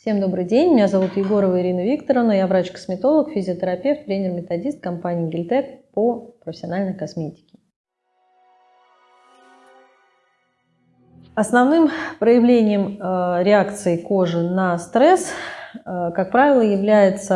Всем добрый день, меня зовут Егорова Ирина Викторовна, я врач-косметолог, физиотерапевт, тренер-методист компании Гильтек по профессиональной косметике. Основным проявлением э, реакции кожи на стресс, э, как правило, является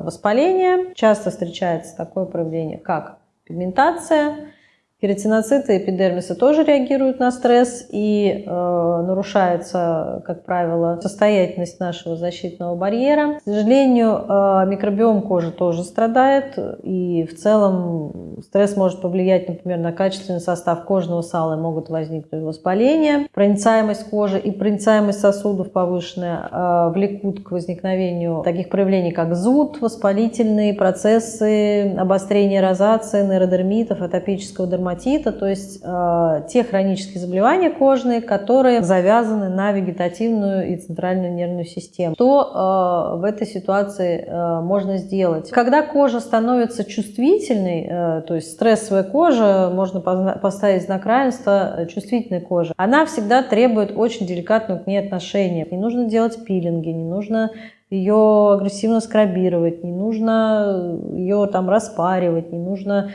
э, воспаление. Часто встречается такое проявление, как пигментация, Кератиноциты эпидермиса тоже реагируют на стресс и э, нарушается, как правило, состоятельность нашего защитного барьера. К сожалению, э, микробиом кожи тоже страдает и в целом стресс может повлиять, например, на качественный состав кожного сала и могут возникнуть воспаления. Проницаемость кожи и проницаемость сосудов повышенная э, влекут к возникновению таких проявлений, как зуд, воспалительные процессы, обострение розации, нейродермитов, атопического дерматита дерматита, то есть э, те хронические заболевания кожные, которые завязаны на вегетативную и центральную нервную систему. Что э, в этой ситуации э, можно сделать? Когда кожа становится чувствительной, э, то есть стрессовая кожа, можно поставить знак равенства э, чувствительной кожи, она всегда требует очень деликатного к ней отношения. Не нужно делать пилинги, не нужно ее агрессивно скрабировать, не нужно ее там распаривать, не нужно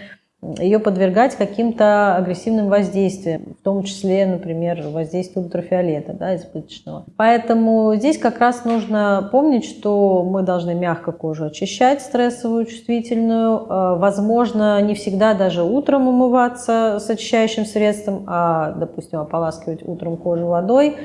ее подвергать каким-то агрессивным воздействиям, в том числе, например, воздействию ультрафиолета да, избыточного. Поэтому здесь как раз нужно помнить, что мы должны мягко кожу очищать, стрессовую, чувствительную. Э, возможно, не всегда даже утром умываться с очищающим средством, а, допустим, ополаскивать утром кожу водой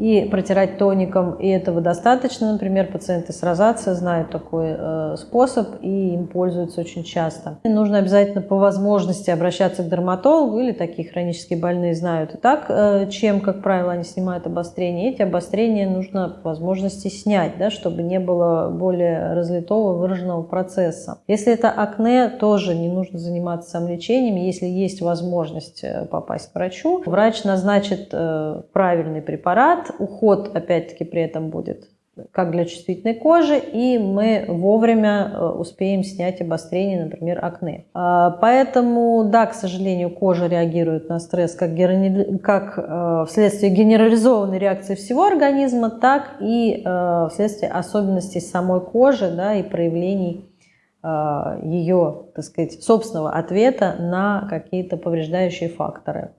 и протирать тоником, и этого достаточно. Например, пациенты с розацией знают такой э, способ и им пользуются очень часто. И нужно обязательно по возможности обращаться к дерматологу или такие хронические больные знают и так, э, чем, как правило, они снимают обострение. Эти обострения нужно по возможности снять, да, чтобы не было более разлитого выраженного процесса. Если это акне, тоже не нужно заниматься самолечением. Если есть возможность э, попасть к врачу, врач назначит э, правильный препарат, уход опять-таки при этом будет как для чувствительной кожи, и мы вовремя э, успеем снять обострение, например, акне. А, поэтому, да, к сожалению, кожа реагирует на стресс как, как э, вследствие генерализованной реакции всего организма, так и э, вследствие особенностей самой кожи да, и проявлений ее, так сказать, собственного ответа на какие-то повреждающие факторы.